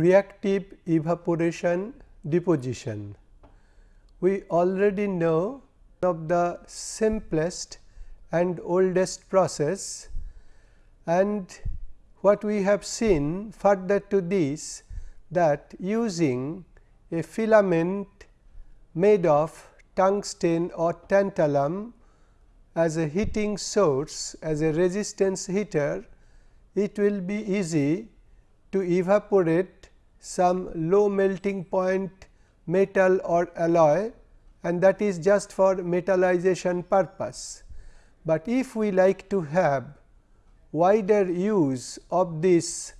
reactive evaporation deposition. We already know of the simplest and oldest process and what we have seen further to this that using a filament made of tungsten or tantalum as a heating source as a resistance heater, it will be easy to evaporate some low melting point metal or alloy and that is just for metallization purpose. But if we like to have wider use of this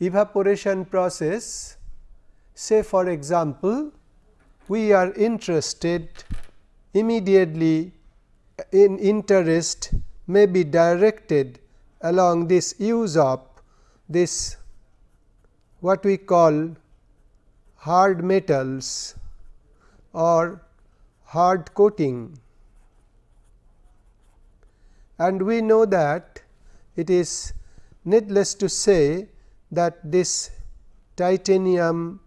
evaporation process, say for example, we are interested immediately in interest may be directed along this use of this what we call hard metals or hard coating. And we know that it is needless to say that this titanium,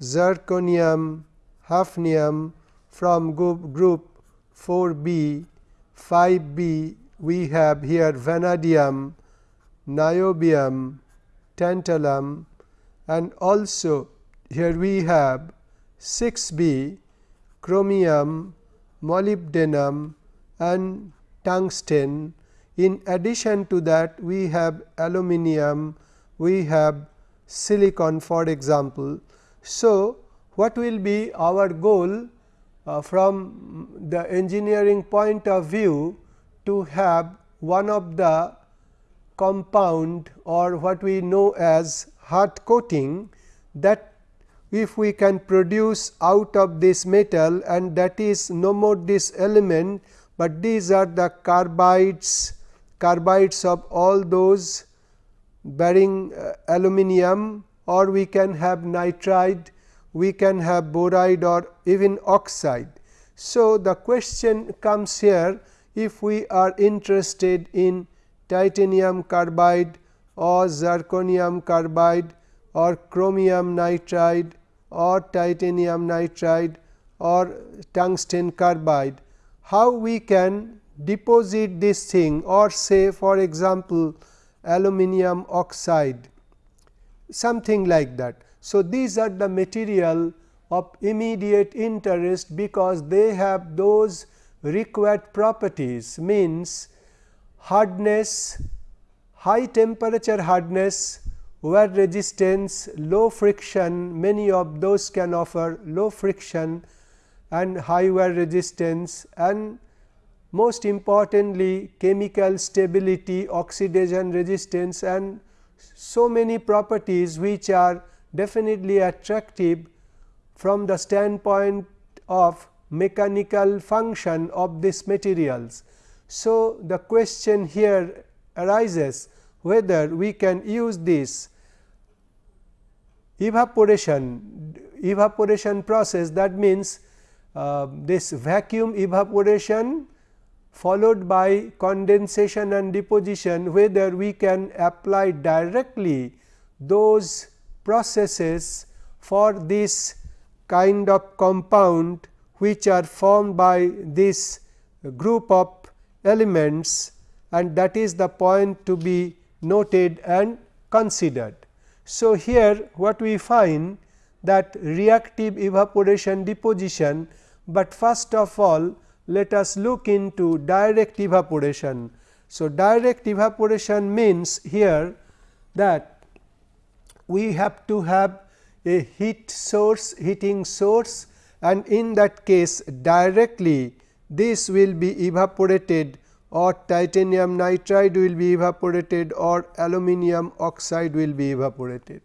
zirconium, hafnium from group 4 B, 5 B we have here vanadium, niobium, tantalum and also here we have 6 B chromium, molybdenum and tungsten. In addition to that we have aluminum, we have silicon for example. So, what will be our goal uh, from the engineering point of view to have one of the compound or what we know as hard coating that if we can produce out of this metal and that is no more this element, but these are the carbides carbides of all those bearing uh, aluminum or we can have nitride we can have boride or even oxide. So, the question comes here if we are interested in titanium carbide or zirconium carbide or chromium nitride or titanium nitride or tungsten carbide, how we can deposit this thing or say for example, aluminum oxide something like that. So, these are the material of immediate interest because they have those required properties means hardness, high temperature hardness, wear resistance, low friction many of those can offer low friction and high wear resistance and most importantly chemical stability, oxidation resistance and so many properties which are definitely attractive from the standpoint of mechanical function of these materials. So, the question here arises whether we can use this evaporation evaporation process. That means, uh, this vacuum evaporation followed by condensation and deposition whether we can apply directly those processes for this kind of compound which are formed by this group of elements and that is the point to be noted and considered. So, here what we find that reactive evaporation deposition, but first of all let us look into direct evaporation. So, direct evaporation means here that we have to have a heat source heating source and in that case directly this will be evaporated or titanium nitride will be evaporated or aluminum oxide will be evaporated.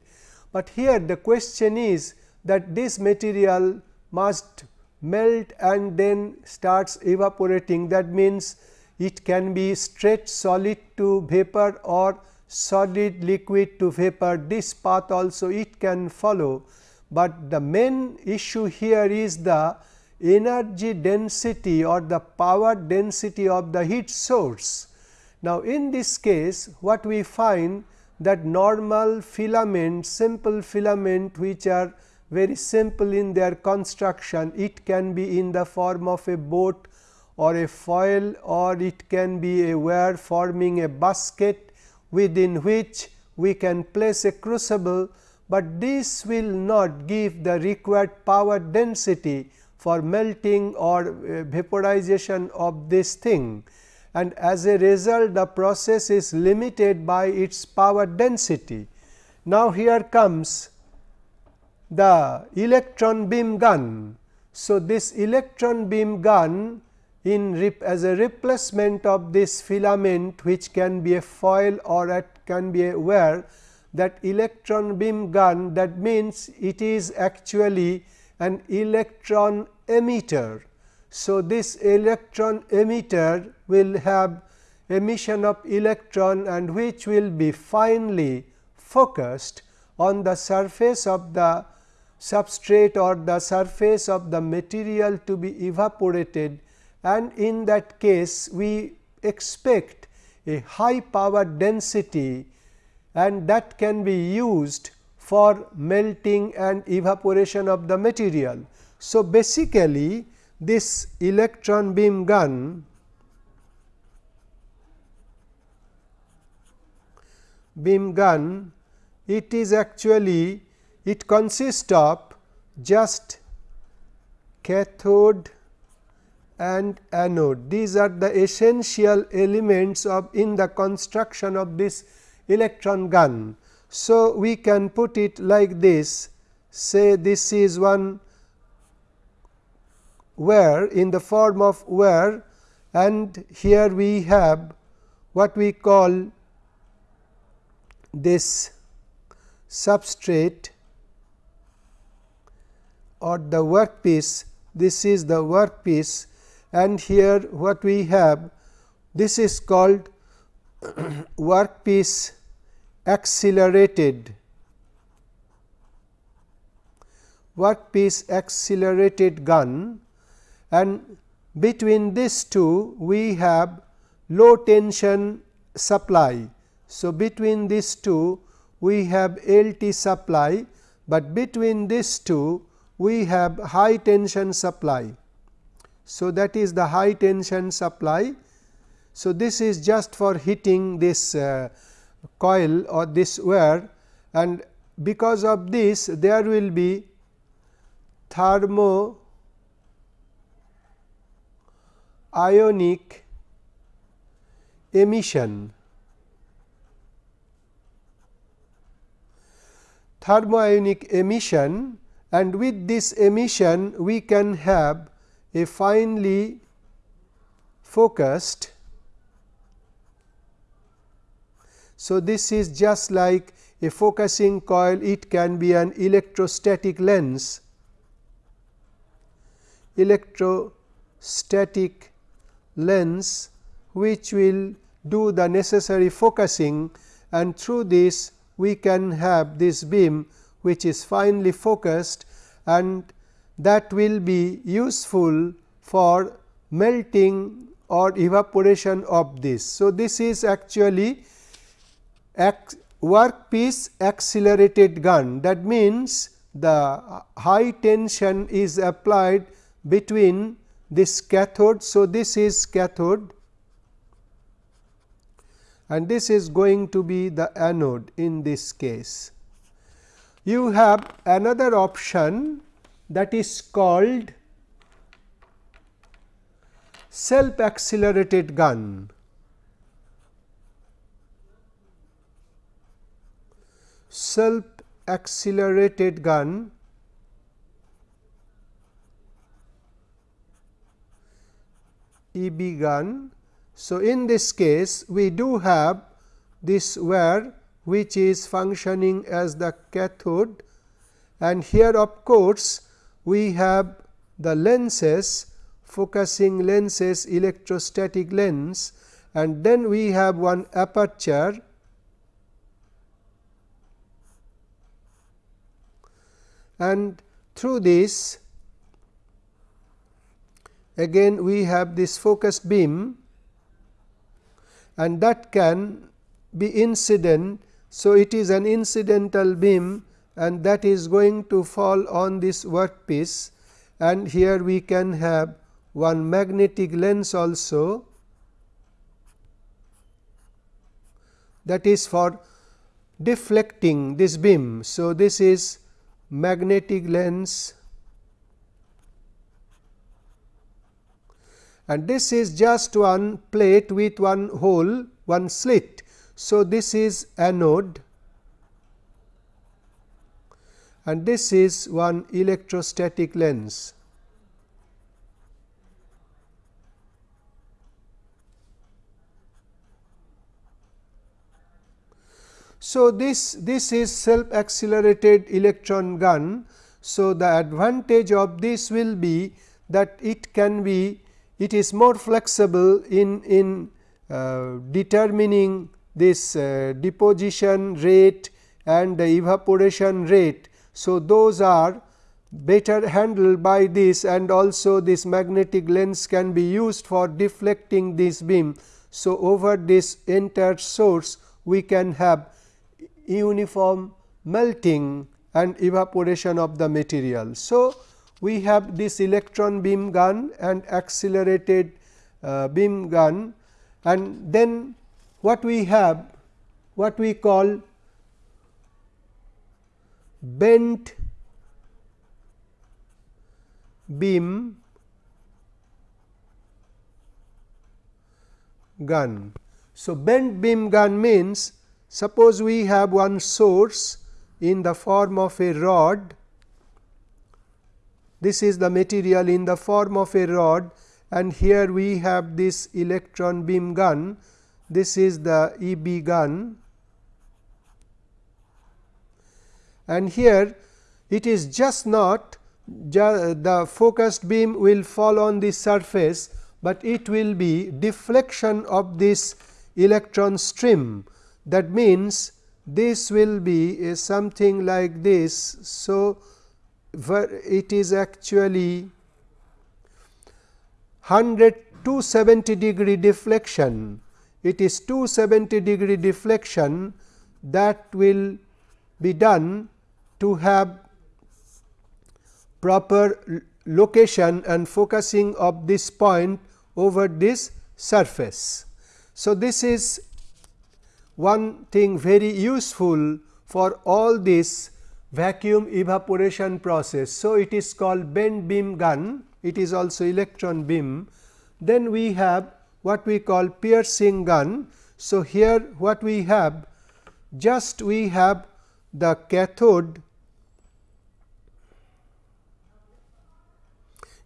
But here the question is that this material must melt and then starts evaporating. That means it can be straight solid to vapor or solid liquid to vapor. This path also it can follow, but the main issue here is the energy density or the power density of the heat source. Now, in this case what we find that normal filament simple filament which are very simple in their construction it can be in the form of a boat or a foil or it can be a wire forming a basket within which we can place a crucible, but this will not give the required power density for melting or uh, vaporization of this thing and as a result the process is limited by its power density. Now, here comes the electron beam gun. So, this electron beam gun in as a replacement of this filament which can be a foil or it can be a wire that electron beam gun that means it is actually an electron emitter. So, this electron emitter will have emission of electron and which will be finely focused on the surface of the substrate or the surface of the material to be evaporated and in that case we expect a high power density and that can be used for melting and evaporation of the material. So, basically this electron beam gun beam gun it is actually it consists of just cathode and anode. These are the essential elements of in the construction of this electron gun. So, we can put it like this. Say this is one where in the form of where and here we have what we call this substrate or the workpiece. This is the workpiece. And here what we have this is called workpiece accelerated workpiece accelerated gun and between these two we have low tension supply. So, between these two we have LT supply, but between these two we have high tension supply. So, that is the high tension supply. So, this is just for heating this uh, coil or this wire and because of this there will be thermo ionic emission. Thermoionic emission and with this emission we can have a finely focused. So, this is just like a focusing coil it can be an electrostatic lens electrostatic lens which will do the necessary focusing and through this we can have this beam which is finely focused and that will be useful for melting or evaporation of this. So, this is actually workpiece accelerated gun that means the high tension is applied between this cathode. So, this is cathode and this is going to be the anode in this case. You have another option that is called self accelerated gun. Self accelerated gun EB gun. So, in this case we do have this wire which is functioning as the cathode. And here of course, we have the lenses focusing lenses electrostatic lens. And then we have one aperture and through this again we have this focused beam. And that can be incident. So, it is an incidental beam and that is going to fall on this workpiece. And here we can have one magnetic lens also. That is for deflecting this beam. So, this is magnetic lens and this is just one plate with one hole one slit. So, this is anode and this is one electrostatic lens. So, this, this is self accelerated electron gun. So, the advantage of this will be that it can be it is more flexible in, in uh, determining this uh, deposition rate and the evaporation rate. So, those are better handled by this and also this magnetic lens can be used for deflecting this beam. So, over this entire source we can have uniform melting and evaporation of the material. So, we have this electron beam gun and accelerated uh, beam gun and then what we have what we call bent beam gun. So, bent beam gun means suppose we have one source in the form of a rod this is the material in the form of a rod and here we have this electron beam gun. This is the EB gun and here it is just not the focused beam will fall on the surface, but it will be deflection of this electron stream. That means, this will be something like this. So, it is actually 100 270 degree deflection. It is 270 degree deflection that will be done to have proper location and focusing of this point over this surface. So, this is one thing very useful for all this vacuum evaporation process. So, it is called bent beam gun, it is also electron beam. Then we have what we call piercing gun. So, here what we have just we have the cathode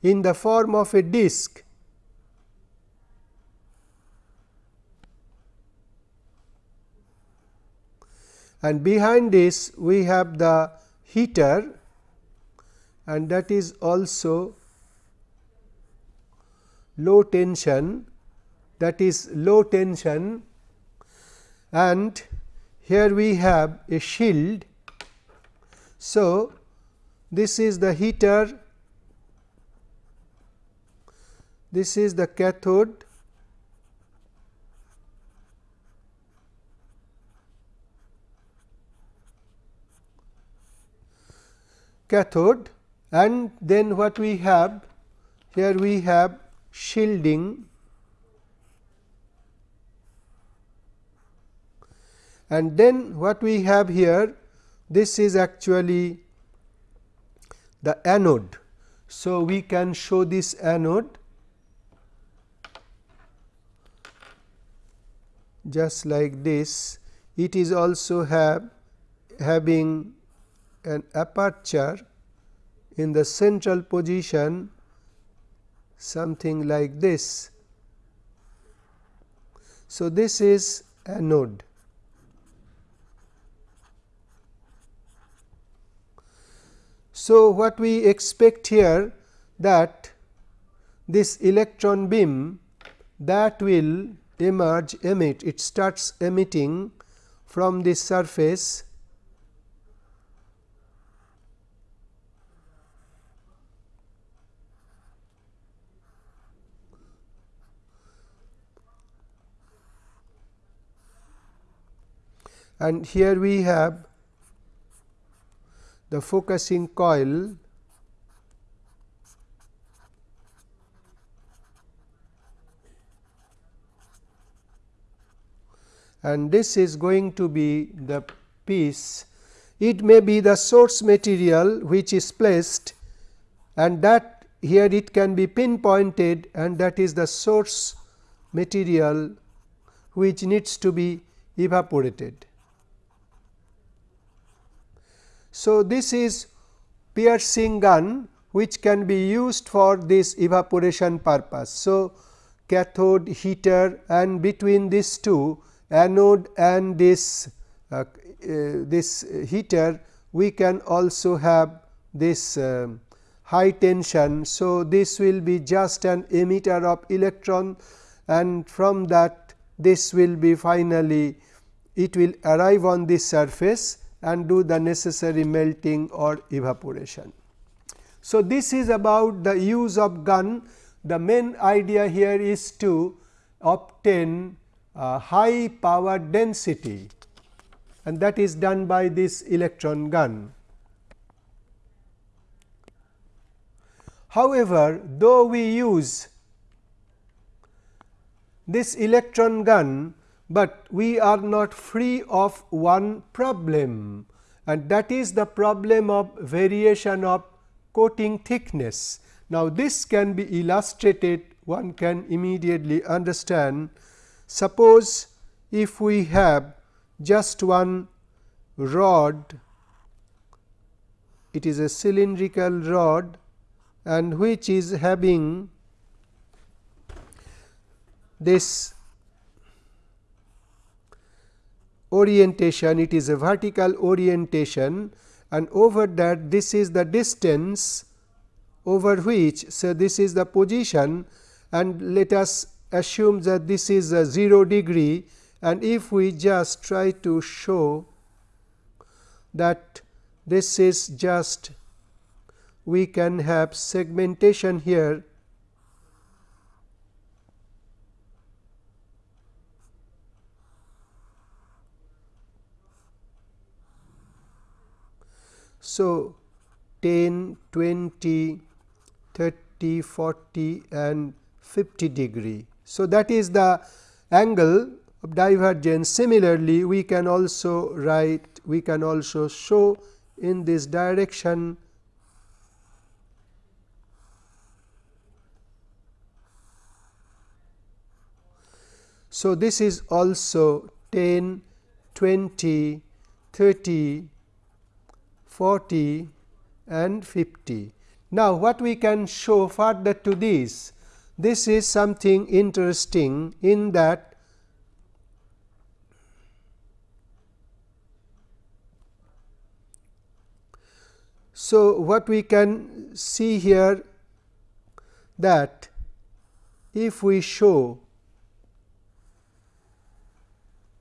in the form of a disc and behind this we have the heater. And that is also low tension. That is low tension. And here we have a shield. So, this is the heater, this is the cathode cathode and then what we have here we have shielding and then what we have here this is actually the anode. So, we can show this anode just like this it is also have having an aperture in the central position something like this. So, this is anode. So, what we expect here that this electron beam that will emerge emit it starts emitting from this surface and here we have the focusing coil and this is going to be the piece. It may be the source material which is placed and that here it can be pinpointed and that is the source material which needs to be evaporated. So, this is piercing gun which can be used for this evaporation purpose. So, cathode heater and between these two anode and this uh, uh, this heater we can also have this uh, high tension. So, this will be just an emitter of electron and from that this will be finally it will arrive on this surface and do the necessary melting or evaporation. So, this is about the use of gun. The main idea here is to obtain uh, high power density and that is done by this electron gun. However, though we use this electron gun, but we are not free of one problem and that is the problem of variation of coating thickness. Now, this can be illustrated one can immediately understand. Suppose if we have just one rod, it is a cylindrical rod and which is having this orientation. It is a vertical orientation and over that this is the distance over which so this is the position and let us assume that this is a 0 degree and if we just try to show that this is just we can have segmentation here So, 10, 20, 30, 40 and 50 degree. So, that is the angle of divergence. Similarly, we can also write, we can also show in this direction So, this is also 10, 20, 30, 40 and 50. Now, what we can show further to this, this is something interesting in that So, what we can see here that if we show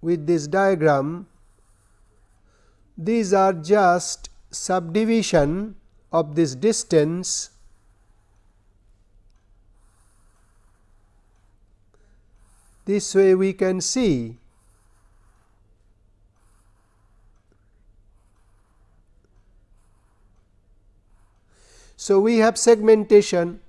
with this diagram these are just subdivision of this distance this way we can see So, we have segmentation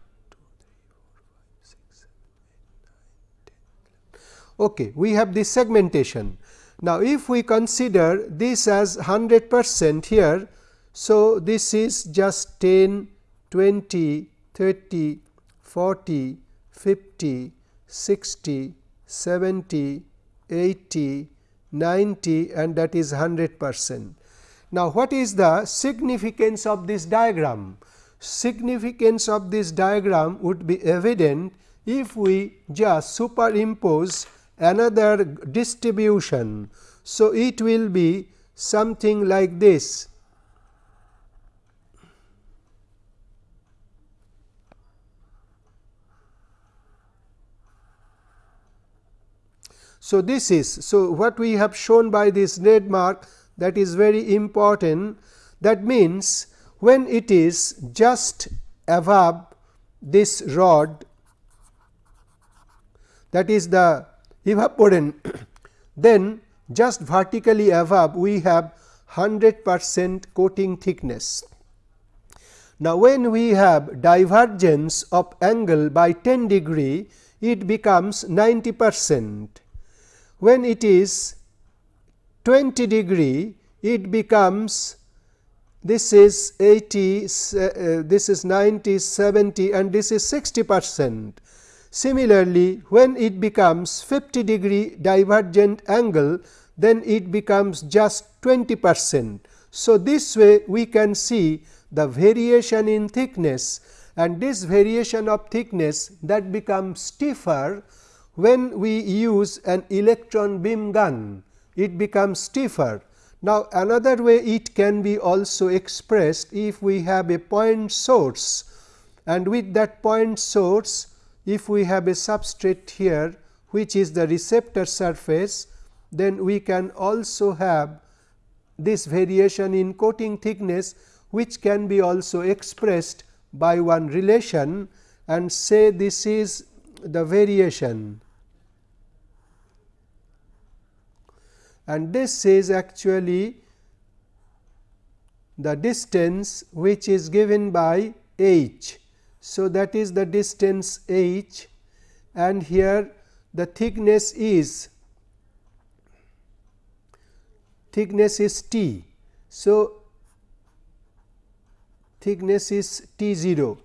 okay, we have this segmentation. Now, if we consider this as 100 percent here so, this is just 10, 20, 30, 40, 50, 60, 70, 80, 90 and that is 100 percent. Now, what is the significance of this diagram? Significance of this diagram would be evident if we just superimpose another distribution. So, it will be something like this So, this is so what we have shown by this red mark that is very important that means when it is just above this rod that is the evaporant then just vertically above we have 100 percent coating thickness. Now, when we have divergence of angle by 10 degree, it becomes 90 percent. When it is 20 degree, it becomes this is 80, uh, this is 90, 70 and this is 60 percent. Similarly, when it becomes 50 degree divergent angle, then it becomes just 20 percent. So, this way we can see the variation in thickness and this variation of thickness that becomes stiffer when we use an electron beam gun, it becomes stiffer. Now, another way it can be also expressed if we have a point source. And with that point source if we have a substrate here which is the receptor surface then we can also have this variation in coating thickness which can be also expressed by one relation. And say this is the variation and this is actually the distance which is given by h. So, that is the distance h and here the thickness is thickness is t. So, thickness is t 0.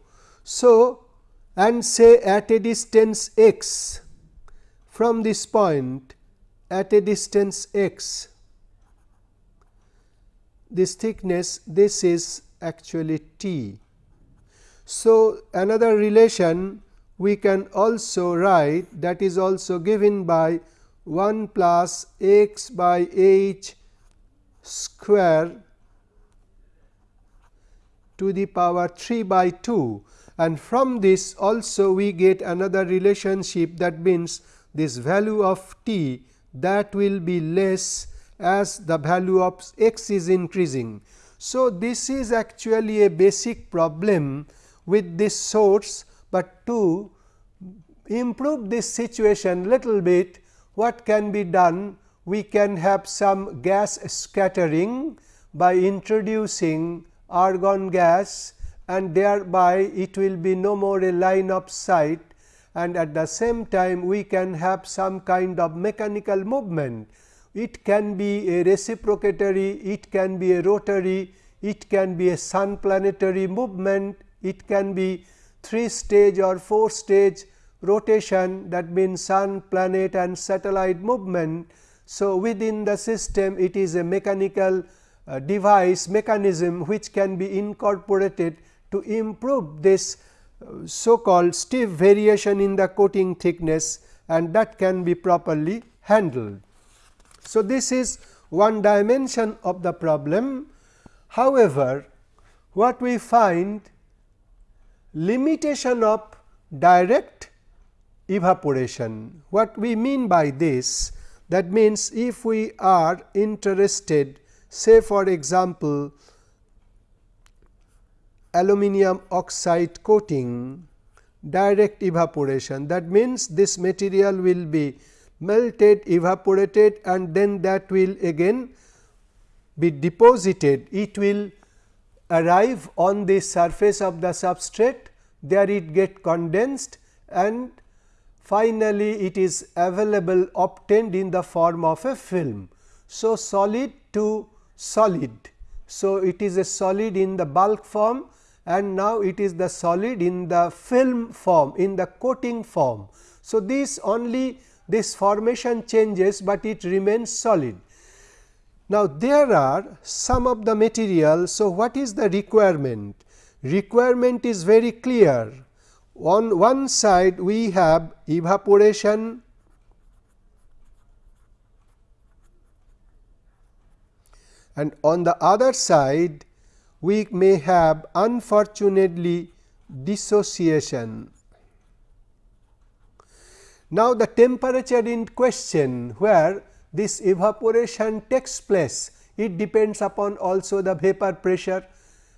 So, and say at a distance x. From this point at a distance x. This thickness this is actually t. So, another relation we can also write that is also given by 1 plus x by h square to the power 3 by 2 and from this also we get another relationship that means this value of t that will be less as the value of x is increasing. So, this is actually a basic problem with this source, but to improve this situation little bit what can be done we can have some gas scattering by introducing argon gas and thereby it will be no more a line of sight and at the same time we can have some kind of mechanical movement. It can be a reciprocatory, it can be a rotary, it can be a sun planetary movement, it can be 3 stage or 4 stage rotation that means sun, planet and satellite movement. So, within the system it is a mechanical uh, device mechanism which can be incorporated to improve this uh, so called stiff variation in the coating thickness and that can be properly handled. So, this is one dimension of the problem. However, what we find limitation of direct evaporation. What we mean by this? That means, if we are interested say for example, aluminum oxide coating direct evaporation that means this material will be melted evaporated and then that will again be deposited it will arrive on the surface of the substrate there it get condensed and finally, it is available obtained in the form of a film. So, solid to solid. So, it is a solid in the bulk form and now it is the solid in the film form in the coating form. So, this only this formation changes, but it remains solid. Now, there are some of the material. So, what is the requirement? Requirement is very clear. On one side we have evaporation and on the other side we may have unfortunately dissociation. Now, the temperature in question where this evaporation takes place, it depends upon also the vapor pressure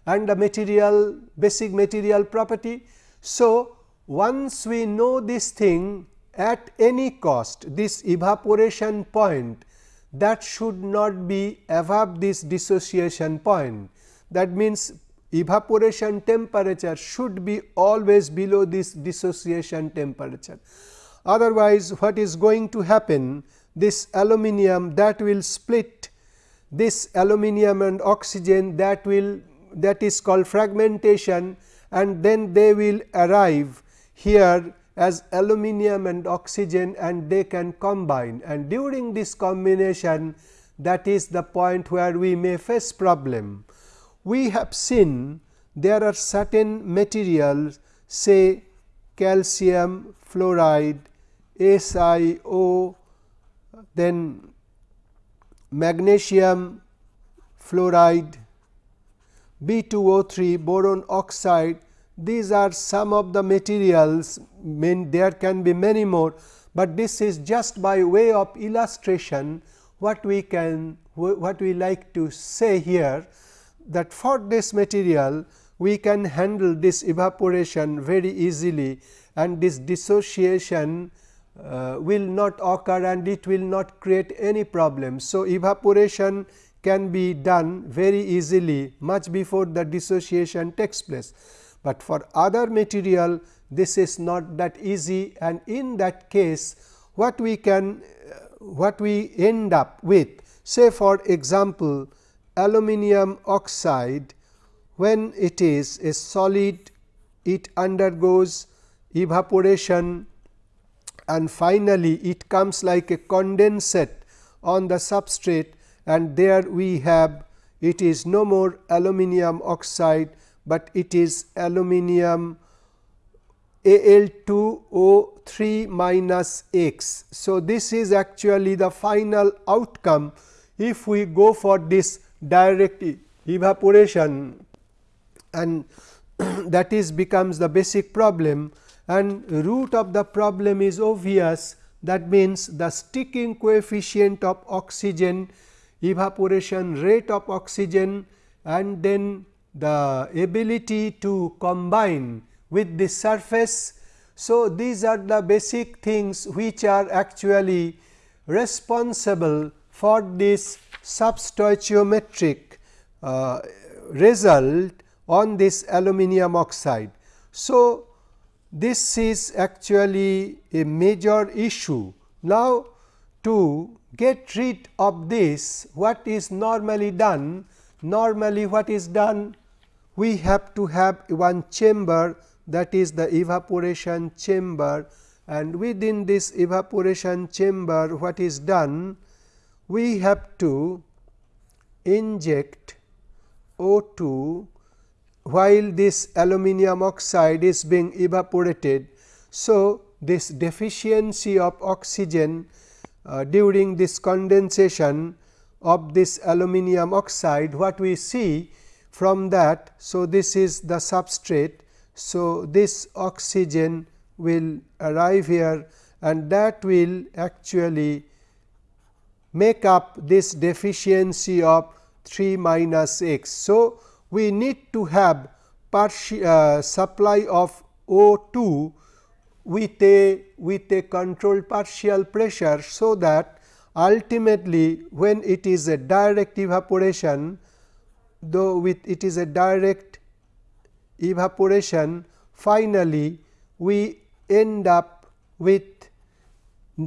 and the material basic material property. So, once we know this thing at any cost this evaporation point that should not be above this dissociation point. That means, evaporation temperature should be always below this dissociation temperature. Otherwise, what is going to happen? This aluminum that will split this aluminum and oxygen that will that is called fragmentation and then they will arrive here as aluminum and oxygen and they can combine and during this combination that is the point where we may face problem. We have seen there are certain materials say calcium fluoride, SiO, then magnesium fluoride, B2O3, boron oxide, these are some of the materials. Mean there can be many more, but this is just by way of illustration what we can what we like to say here that for this material we can handle this evaporation very easily and this dissociation uh, will not occur and it will not create any problem. So, evaporation can be done very easily much before the dissociation takes place, but for other material this is not that easy and in that case what we can uh, what we end up with say for example, aluminum oxide when it is a solid it undergoes evaporation and finally, it comes like a condensate on the substrate and there we have it is no more aluminum oxide, but it is aluminum Al2O3 minus X. So, this is actually the final outcome if we go for this direct evaporation and that is becomes the basic problem and root of the problem is obvious that means the sticking coefficient of oxygen evaporation rate of oxygen and then the ability to combine with the surface. So, these are the basic things which are actually responsible for this substoichiometric uh, result on this aluminum oxide. So, this is actually a major issue. Now, to get rid of this what is normally done? Normally what is done? We have to have one chamber that is the evaporation chamber and within this evaporation chamber what is done? We have to inject O2 while this aluminum oxide is being evaporated. So, this deficiency of oxygen uh, during this condensation of this aluminum oxide what we see from that. So, this is the substrate. So, this oxygen will arrive here and that will actually make up this deficiency of 3 minus x. So, we need to have uh, supply of O2 with a with a controlled partial pressure. So, that ultimately when it is a direct evaporation though with it is a direct evaporation finally, we end up with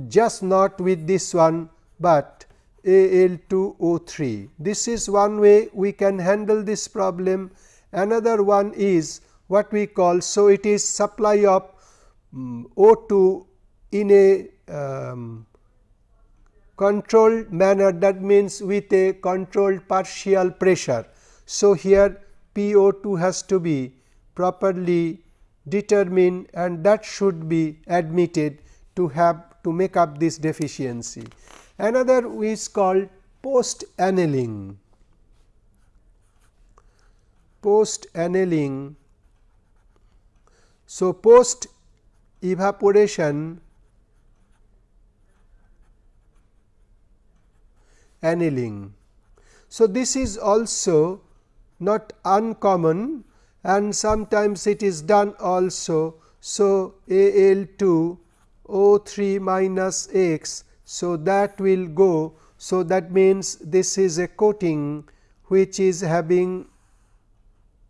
just not with this one, but Al2O3. This is one way we can handle this problem. Another one is what we call, so it is supply of um, O2 in a um, controlled manner that means with a controlled partial pressure. So, here PO2 has to be properly determined and that should be admitted to have to make up this deficiency. Another is called post annealing. Post annealing. So, post evaporation annealing. So, this is also not uncommon and sometimes it is done also. So, Al 2 O 3 minus x so, that will go. So, that means this is a coating which is having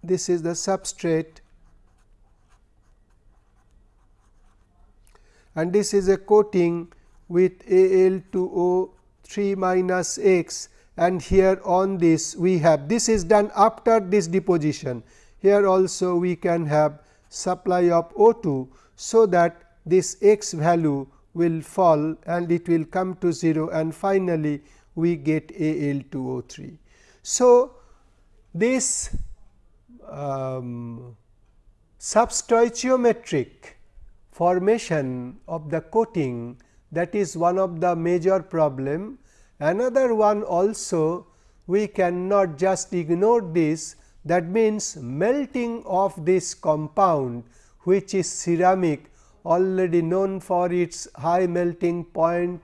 this is the substrate and this is a coating with Al2O 3 minus x and here on this we have this is done after this deposition. Here also we can have supply of O2. So, that this x value will fall and it will come to 0 and finally, we get Al2O3. So, this um, substoichiometric formation of the coating that is one of the major problem. Another one also we cannot just ignore this that means melting of this compound which is ceramic already known for its high melting point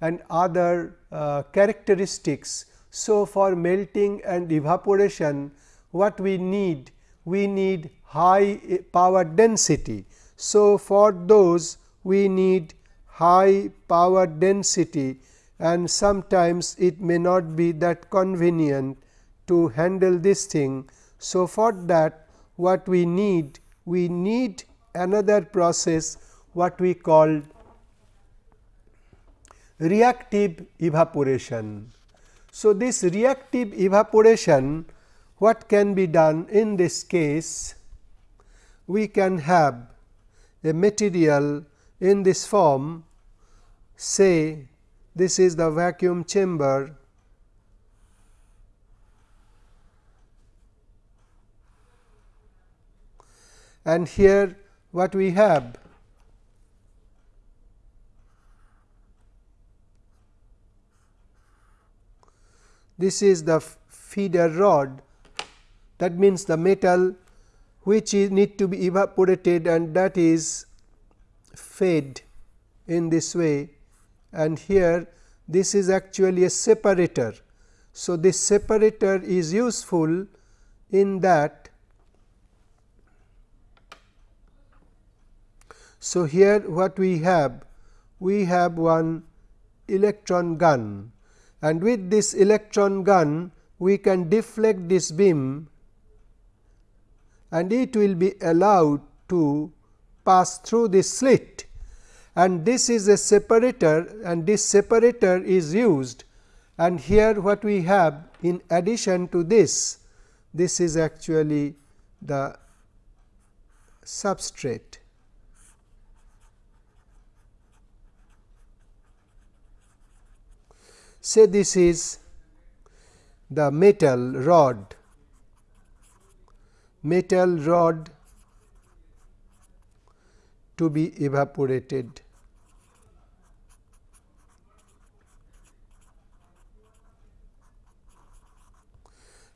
and other uh, characteristics. So, for melting and evaporation what we need? We need high power density. So, for those we need high power density and sometimes it may not be that convenient to handle this thing. So, for that what we need? We need another process what we call reactive evaporation. So, this reactive evaporation what can be done in this case? We can have a material in this form say this is the vacuum chamber and here what we have. This is the feeder rod. That means the metal which is need to be evaporated and that is fed in this way. And here this is actually a separator. So, this separator is useful in that So, here what we have? We have one electron gun and with this electron gun we can deflect this beam and it will be allowed to pass through this slit and this is a separator and this separator is used and here what we have in addition to this, this is actually the substrate. Say this is the metal rod. Metal rod to be evaporated.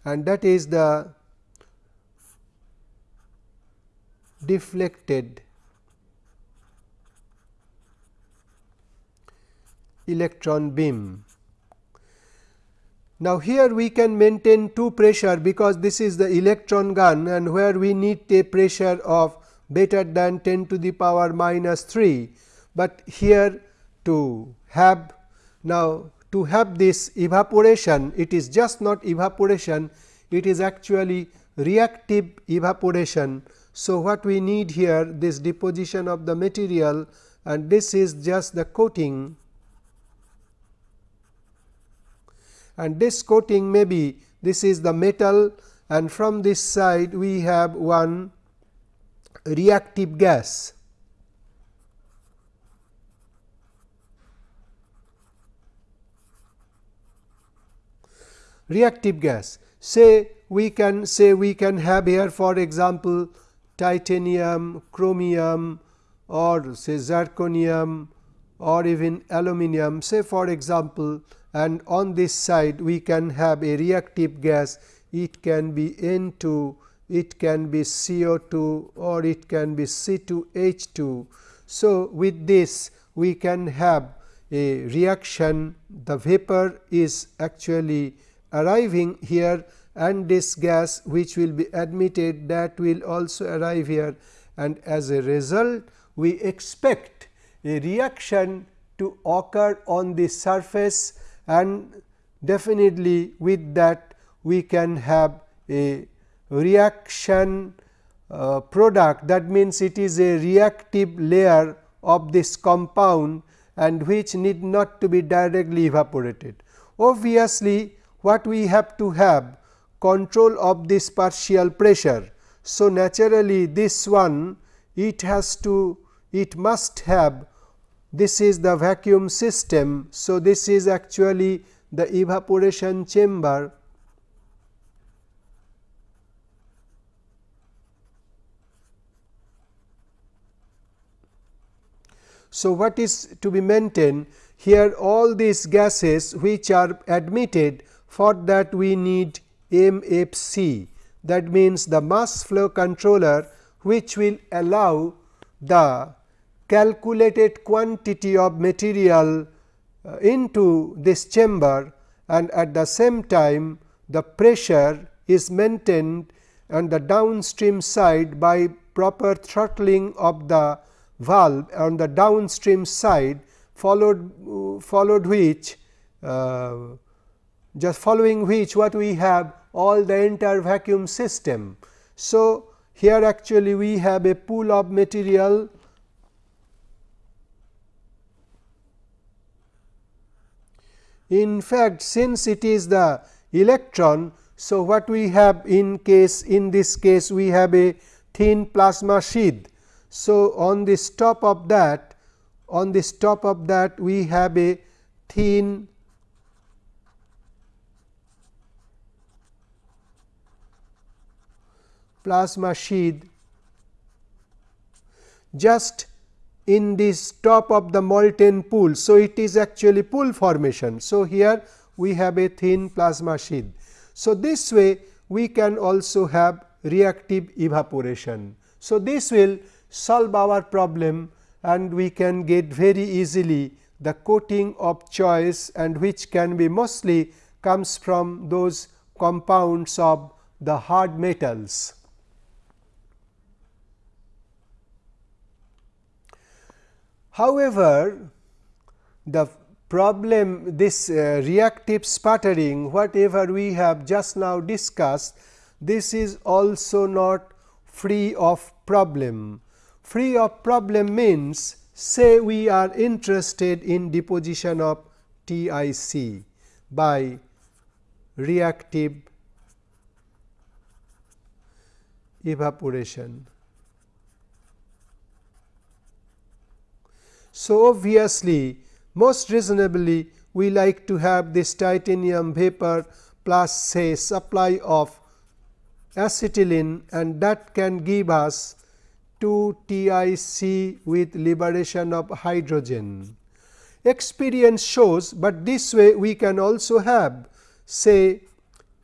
And that is the deflected electron beam now, here we can maintain two pressure because this is the electron gun and where we need a pressure of better than 10 to the power minus 3, but here to have now to have this evaporation it is just not evaporation it is actually reactive evaporation. So, what we need here this deposition of the material and this is just the coating and this coating may be this is the metal and from this side we have one reactive gas. reactive gas say we can say we can have here for example titanium, chromium or say zirconium or even aluminum say for example and on this side we can have a reactive gas. It can be N2 it can be CO2 or it can be C2H2. So, with this we can have a reaction. The vapor is actually arriving here and this gas which will be admitted that will also arrive here. And as a result we expect a reaction to occur on the surface and definitely with that we can have a reaction uh, product that means it is a reactive layer of this compound and which need not to be directly evaporated. Obviously, what we have to have control of this partial pressure. So, naturally this one it has to it must have this is the vacuum system. So, this is actually the evaporation chamber. So, what is to be maintained? Here all these gases which are admitted for that we need MFC that means the mass flow controller which will allow the calculated quantity of material uh, into this chamber and at the same time the pressure is maintained on the downstream side by proper throttling of the valve on the downstream side followed uh, followed which uh, just following which what we have all the entire vacuum system. So, here actually we have a pool of material In fact, since it is the electron, so what we have in case in this case we have a thin plasma sheath. So, on this top of that on this top of that we have a thin plasma sheath just in this top of the molten pool. So, it is actually pool formation. So, here we have a thin plasma sheath. So, this way we can also have reactive evaporation. So, this will solve our problem and we can get very easily the coating of choice and which can be mostly comes from those compounds of the hard metals. However, the problem this uh, reactive sputtering whatever we have just now discussed this is also not free of problem. Free of problem means say we are interested in deposition of TIC by reactive evaporation. So, obviously, most reasonably we like to have this titanium vapor plus say supply of acetylene and that can give us 2 TiC with liberation of hydrogen. Experience shows, but this way we can also have say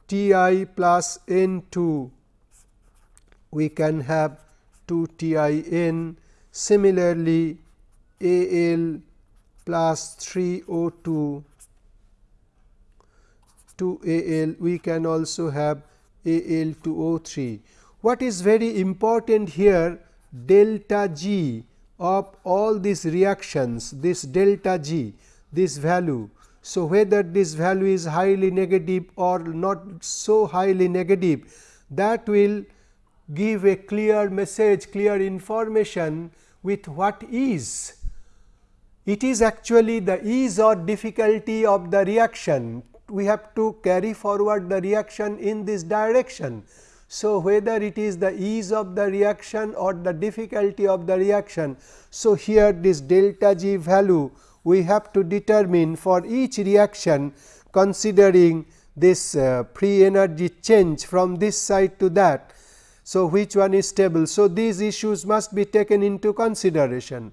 Ti plus N 2 we can have 2 TiN similarly Al plus 3O2 to Al we can also have Al2O3. What is very important here delta G of all these reactions this delta G this value. So, whether this value is highly negative or not so highly negative that will give a clear message clear information with what is it is actually the ease or difficulty of the reaction. We have to carry forward the reaction in this direction. So, whether it is the ease of the reaction or the difficulty of the reaction. So, here this delta G value we have to determine for each reaction considering this uh, free energy change from this side to that. So, which one is stable. So, these issues must be taken into consideration.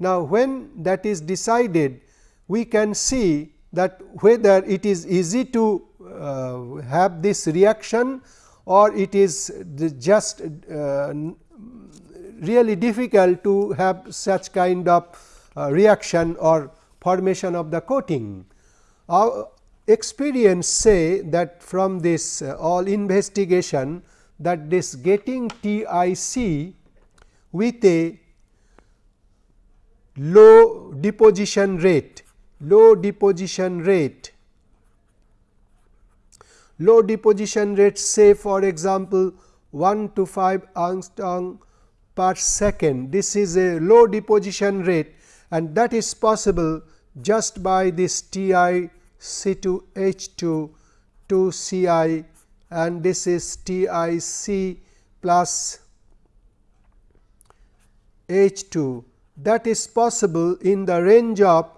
Now, when that is decided we can see that whether it is easy to uh, have this reaction or it is just uh, really difficult to have such kind of uh, reaction or formation of the coating. Our experience say that from this uh, all investigation that this getting TIC with a low deposition rate, low deposition rate low deposition rate say for example 1 to 5 angstrom per second. This is a low deposition rate and that is possible just by this T i C 2 H 2 2 C i and this is T i C plus H 2 that is possible in the range of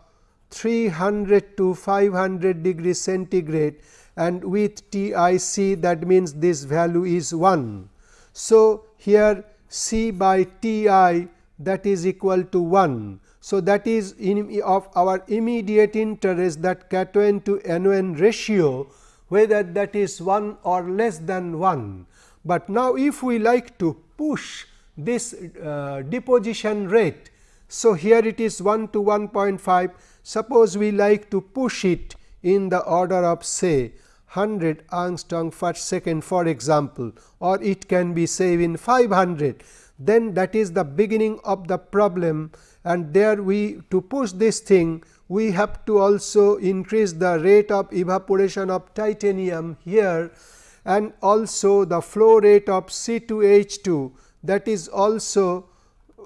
300 to 500 degree centigrade and with T i c that means this value is 1. So, here C by T i that is equal to 1. So, that is of our immediate interest that cation to NON ratio whether that is 1 or less than 1. But now, if we like to push this uh, deposition rate. So, here it is 1 to 1.5 suppose we like to push it in the order of say 100 angstrom per second for example, or it can be say in 500 then that is the beginning of the problem and there we to push this thing we have to also increase the rate of evaporation of titanium here and also the flow rate of C 2 H 2 that is also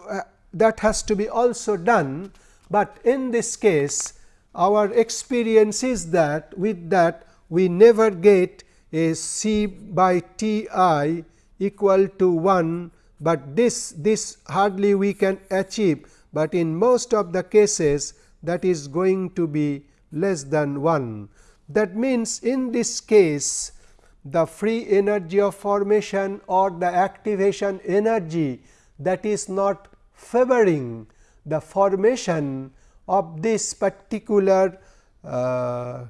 uh, that has to be also done, but in this case our experience is that with that we never get a C by T i equal to 1, but this this hardly we can achieve, but in most of the cases that is going to be less than 1. That means, in this case the free energy of formation or the activation energy that is not favoring the formation of this particular uh,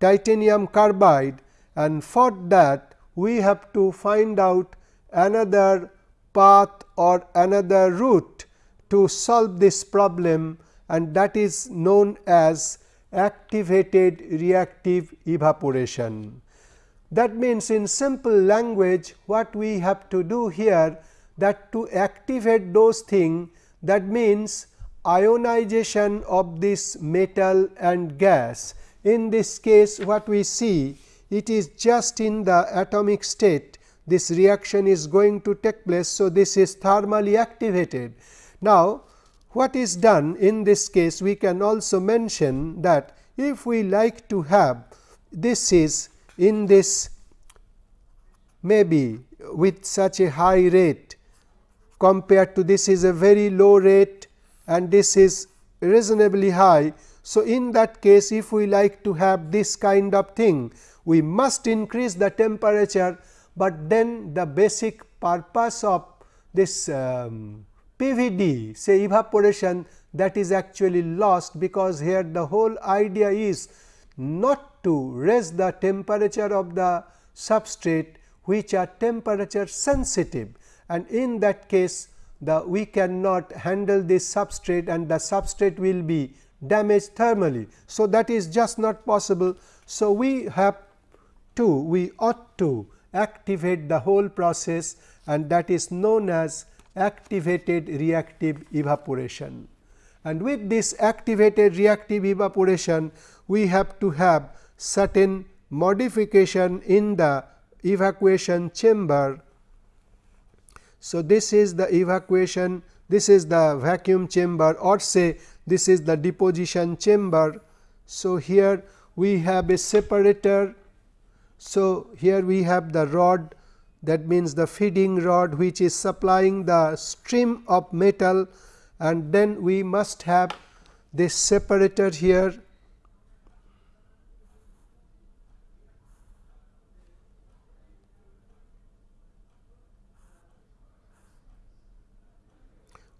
titanium carbide and for that we have to find out another path or another route to solve this problem and that is known as activated reactive evaporation. That means, in simple language what we have to do here that to activate those things that means ionization of this metal and gas. In this case what we see it is just in the atomic state this reaction is going to take place. So, this is thermally activated. Now, what is done in this case we can also mention that if we like to have this is in this maybe with such a high rate compared to this is a very low rate and this is reasonably high. So, in that case if we like to have this kind of thing we must increase the temperature, but then the basic purpose of this um, PVD say evaporation that is actually lost because here the whole idea is not to raise the temperature of the substrate which are temperature sensitive and in that case the we cannot handle this substrate and the substrate will be damaged thermally. So, that is just not possible. So, we have to we ought to activate the whole process and that is known as activated reactive evaporation. And with this activated reactive evaporation, we have to have certain modification in the evacuation chamber. So, this is the evacuation, this is the vacuum chamber or say this is the deposition chamber. So, here we have a separator. So, here we have the rod that means the feeding rod which is supplying the stream of metal and then we must have this separator here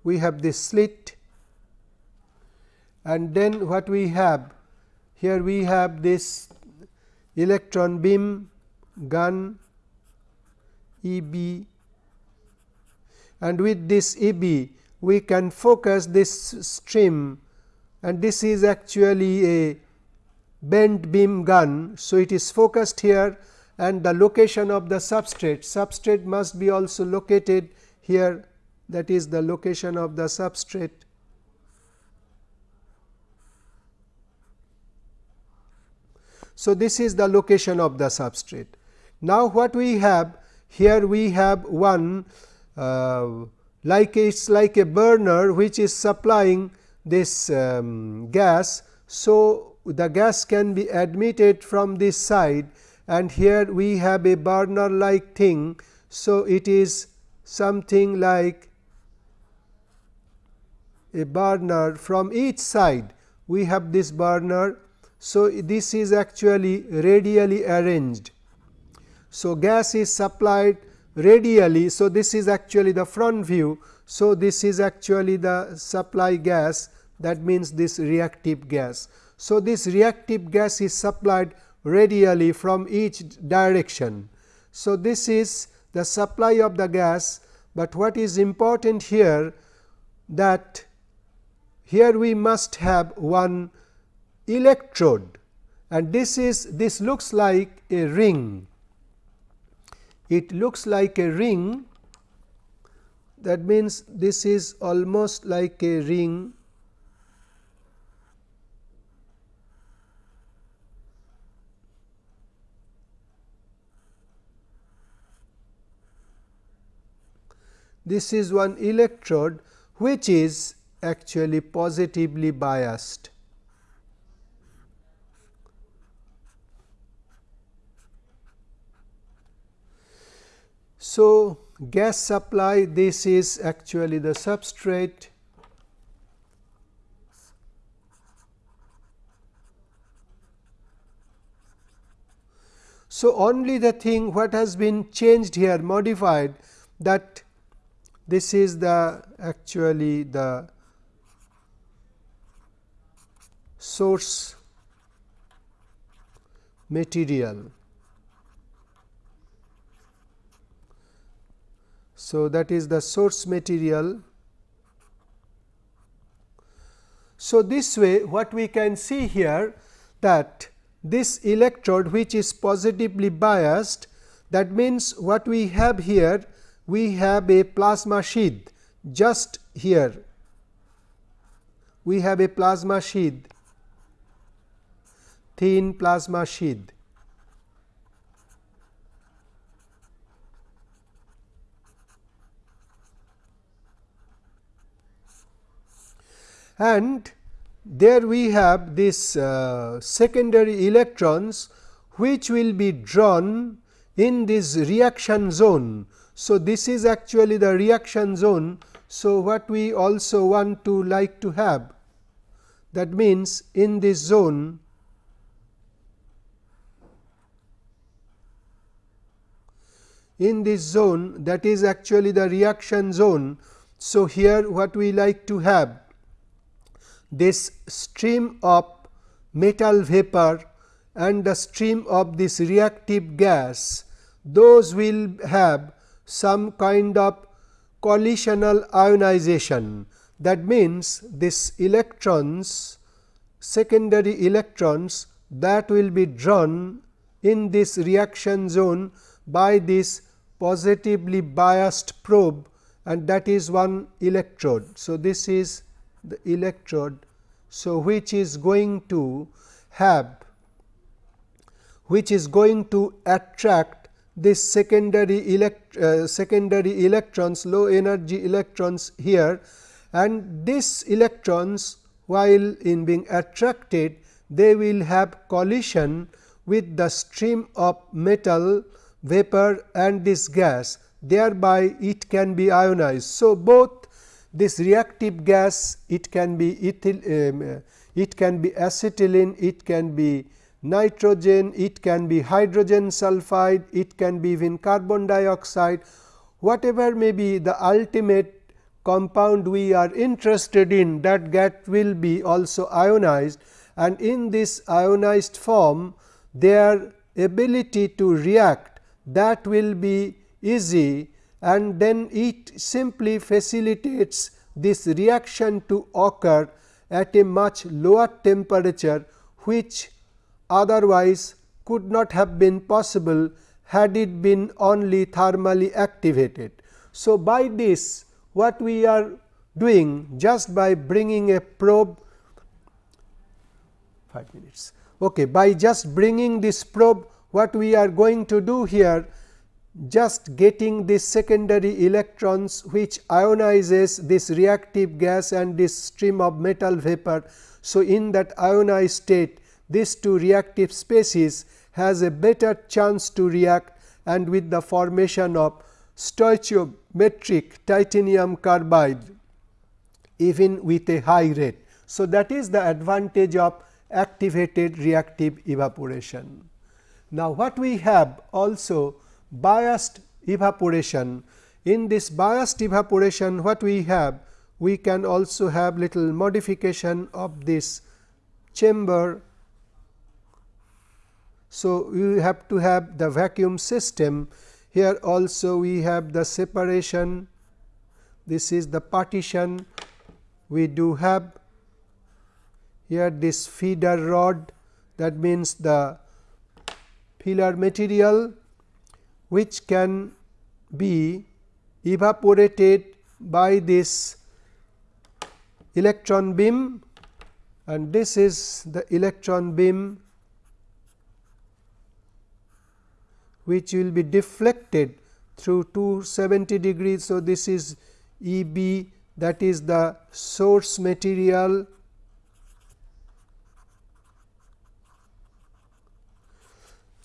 we have this slit. And then what we have here we have this electron beam gun E b. And with this E b we can focus this stream. And this is actually a bent beam gun. So, it is focused here and the location of the substrate, substrate must be also located here that is the location of the substrate. So, this is the location of the substrate. Now, what we have here we have one uh, like it is like a burner which is supplying this um, gas. So, the gas can be admitted from this side and here we have a burner like thing. So, it is something like a burner from each side we have this burner. So, this is actually radially arranged. So, gas is supplied radially. So, this is actually the front view. So, this is actually the supply gas that means this reactive gas. So, this reactive gas is supplied radially from each direction. So, this is the supply of the gas, but what is important here that here we must have one electrode and this is this looks like a ring. It looks like a ring that means this is almost like a ring this is one electrode which is actually positively biased. So, gas supply this is actually the substrate So, only the thing what has been changed here modified that this is the actually the source material. So, that is the source material. So, this way what we can see here that this electrode which is positively biased that means what we have here we have a plasma sheath just here we have a plasma sheath thin plasma sheath and there we have this uh, secondary electrons which will be drawn in this reaction zone so, this is actually the reaction zone. So, what we also want to like to have that means in this zone in this zone that is actually the reaction zone. So, here what we like to have this stream of metal vapor and the stream of this reactive gas those will have some kind of collisional ionization. That means, this electrons secondary electrons that will be drawn in this reaction zone by this positively biased probe and that is one electrode. So, this is the electrode. So, which is going to have which is going to attract this secondary elect uh, secondary electrons low energy electrons here and these electrons while in being attracted they will have collision with the stream of metal vapor and this gas thereby it can be ionized. So, both this reactive gas it can be ethyl, um, it can be acetylene it can be nitrogen, it can be hydrogen sulfide, it can be even carbon dioxide, whatever may be the ultimate compound we are interested in that get will be also ionized and in this ionized form their ability to react that will be easy and then it simply facilitates this reaction to occur at a much lower temperature which otherwise could not have been possible had it been only thermally activated. So, by this what we are doing just by bringing a probe 5 minutes Okay. By just bringing this probe what we are going to do here just getting this secondary electrons which ionizes this reactive gas and this stream of metal vapor. So, in that ionized state these two reactive species has a better chance to react and with the formation of stoichiometric titanium carbide even with a high rate. So, that is the advantage of activated reactive evaporation. Now, what we have also biased evaporation. In this biased evaporation what we have? We can also have little modification of this chamber. So, we have to have the vacuum system here also we have the separation this is the partition we do have here this feeder rod that means the filler material which can be evaporated by this electron beam and this is the electron beam which will be deflected through 270 degrees. So, this is E b that is the source material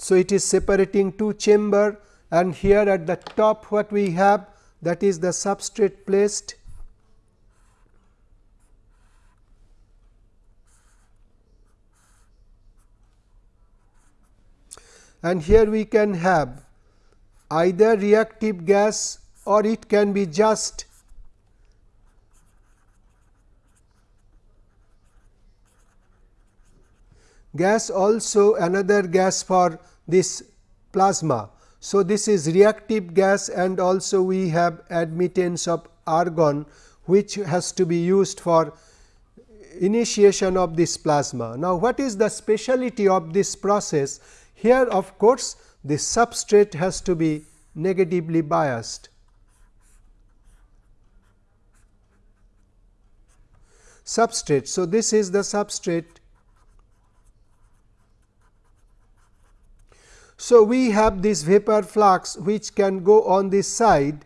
So, it is separating two chamber and here at the top what we have that is the substrate placed. And here we can have either reactive gas or it can be just gas. Also another gas for this plasma. So, this is reactive gas and also we have admittance of argon which has to be used for initiation of this plasma. Now, what is the speciality of this process? Here of course, the substrate has to be negatively biased. Substrate. So, this is the substrate So, we have this vapor flux which can go on this side,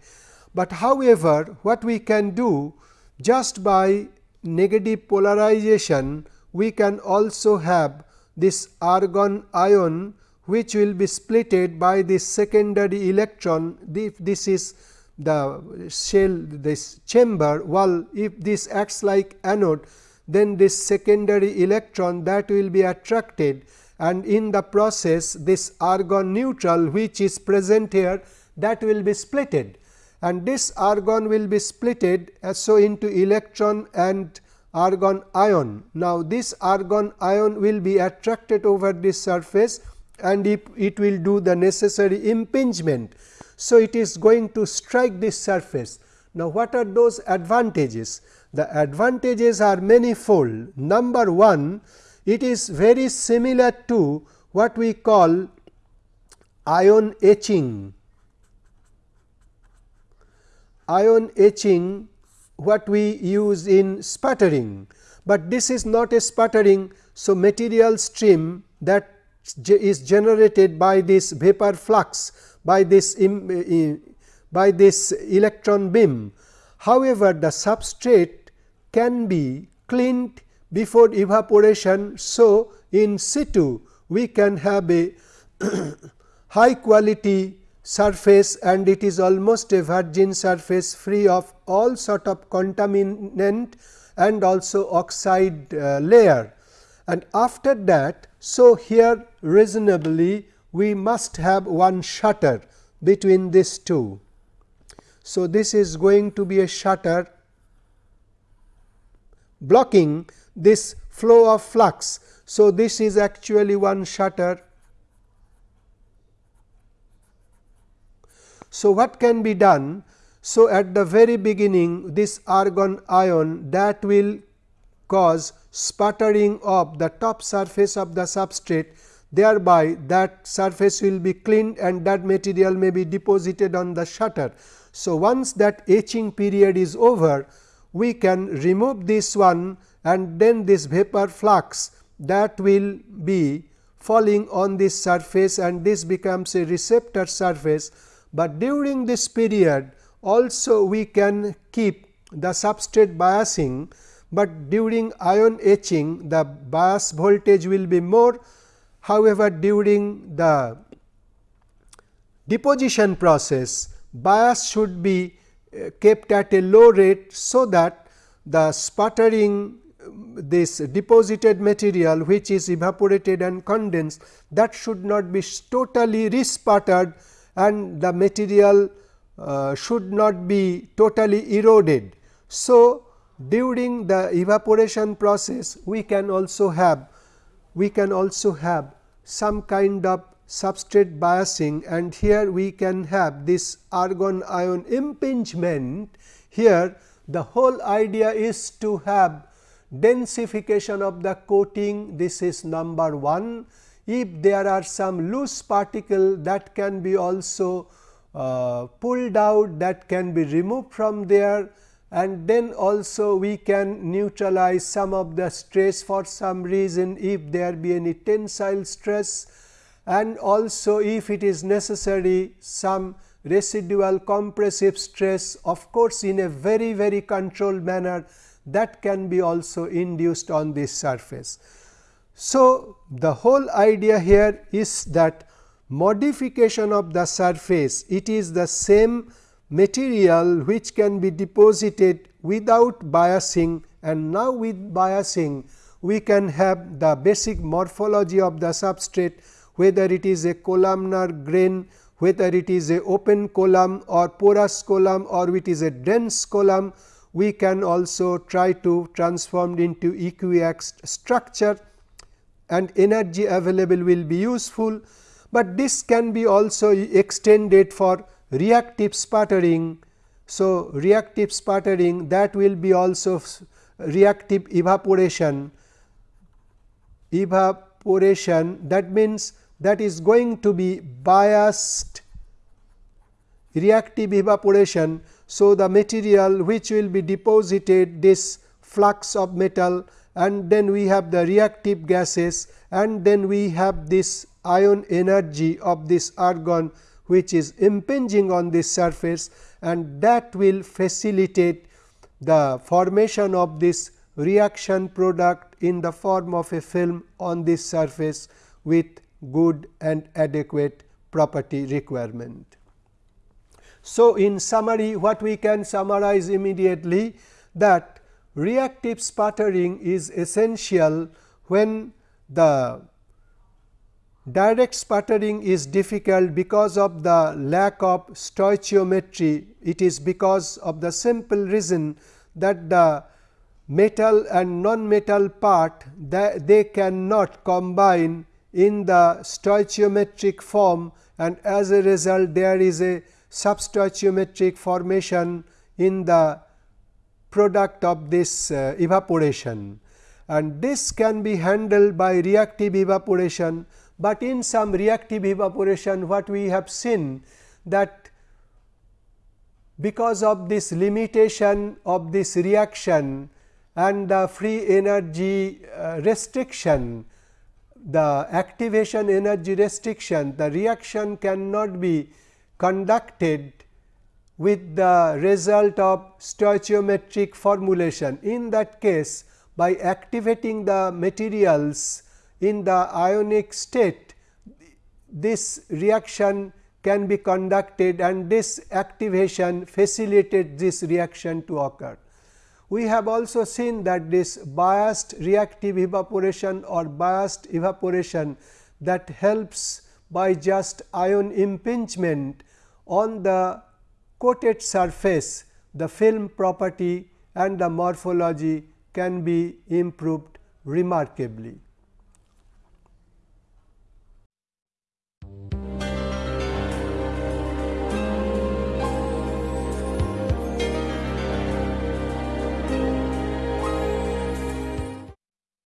but however, what we can do just by negative polarization we can also have this argon ion which will be splitted by this secondary electron. If this is the shell this chamber well if this acts like anode then this secondary electron that will be attracted and in the process this argon neutral which is present here that will be splitted and this argon will be splitted as so into electron and argon ion. Now, this argon ion will be attracted over this surface and if it will do the necessary impingement. So, it is going to strike this surface. Now, what are those advantages? The advantages are manifold. Number 1 it is very similar to what we call ion etching. Ion etching what we use in sputtering, but this is not a sputtering. So, material stream that is generated by this vapor flux by this eh, eh, by this electron beam. However, the substrate can be cleaned before evaporation. So, in situ we can have a high quality surface and it is almost a virgin surface free of all sort of contaminant and also oxide uh, layer. And after that, so here reasonably we must have one shutter between these two. So, this is going to be a shutter blocking this flow of flux. So, this is actually one shutter. So, what can be done? So, at the very beginning this argon ion that will cause sputtering of the top surface of the substrate thereby that surface will be cleaned and that material may be deposited on the shutter. So, once that etching period is over we can remove this one and then this vapor flux that will be falling on this surface and this becomes a receptor surface, but during this period also we can keep the substrate biasing, but during ion etching the bias voltage will be more. However, during the deposition process bias should be uh, kept at a low rate, so that the sputtering this deposited material which is evaporated and condensed that should not be totally resputtered and the material uh, should not be totally eroded. So, during the evaporation process we can also have we can also have some kind of substrate biasing and here we can have this argon ion impingement. Here the whole idea is to have densification of the coating this is number 1. If there are some loose particle that can be also uh, pulled out that can be removed from there. And then also we can neutralize some of the stress for some reason if there be any tensile stress. And also if it is necessary some residual compressive stress of course, in a very very controlled manner that can be also induced on this surface. So, the whole idea here is that modification of the surface it is the same material which can be deposited without biasing and now with biasing we can have the basic morphology of the substrate whether it is a columnar grain, whether it is a open column or porous column or it is a dense column, we can also try to transform into equiaxed structure and energy available will be useful, but this can be also extended for reactive sputtering. So, reactive sputtering that will be also reactive evaporation evaporation that means that is going to be biased reactive evaporation. So, the material which will be deposited this flux of metal and then we have the reactive gases and then we have this ion energy of this argon which is impinging on this surface and that will facilitate the formation of this reaction product in the form of a film on this surface with good and adequate property requirement. So, in summary what we can summarize immediately that reactive sputtering is essential when the direct sputtering is difficult because of the lack of stoichiometry. It is because of the simple reason that the metal and non-metal part that they cannot combine in the stoichiometric form and as a result there is a substoichiometric formation in the product of this uh, evaporation. And this can be handled by reactive evaporation, but in some reactive evaporation what we have seen that because of this limitation of this reaction and the free energy uh, restriction the activation energy restriction, the reaction cannot be conducted with the result of stoichiometric formulation. In that case, by activating the materials in the ionic state, this reaction can be conducted and this activation facilitates this reaction to occur. We have also seen that this biased reactive evaporation or biased evaporation that helps by just ion impingement on the coated surface, the film property and the morphology can be improved remarkably.